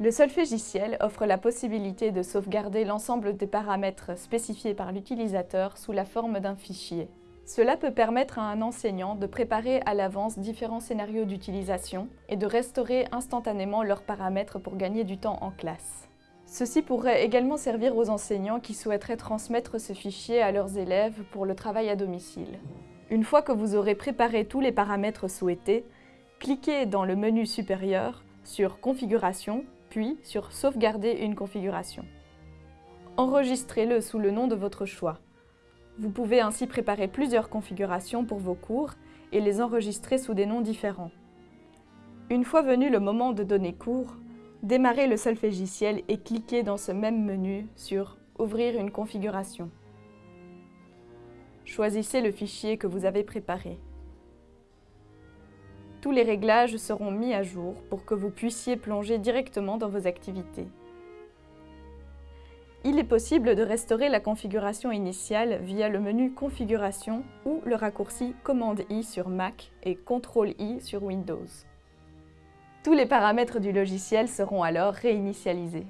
Le solfégiciel offre la possibilité de sauvegarder l'ensemble des paramètres spécifiés par l'utilisateur sous la forme d'un fichier. Cela peut permettre à un enseignant de préparer à l'avance différents scénarios d'utilisation et de restaurer instantanément leurs paramètres pour gagner du temps en classe. Ceci pourrait également servir aux enseignants qui souhaiteraient transmettre ce fichier à leurs élèves pour le travail à domicile. Une fois que vous aurez préparé tous les paramètres souhaités, cliquez dans le menu supérieur sur Configuration, puis sur Sauvegarder une configuration. Enregistrez-le sous le nom de votre choix. Vous pouvez ainsi préparer plusieurs configurations pour vos cours et les enregistrer sous des noms différents. Une fois venu le moment de donner cours, démarrez le solfégiciel et cliquez dans ce même menu sur « Ouvrir une configuration ». Choisissez le fichier que vous avez préparé. Tous les réglages seront mis à jour pour que vous puissiez plonger directement dans vos activités. Il est possible de restaurer la configuration initiale via le menu Configuration ou le raccourci Commande-I sur Mac et Ctrl-I sur Windows. Tous les paramètres du logiciel seront alors réinitialisés.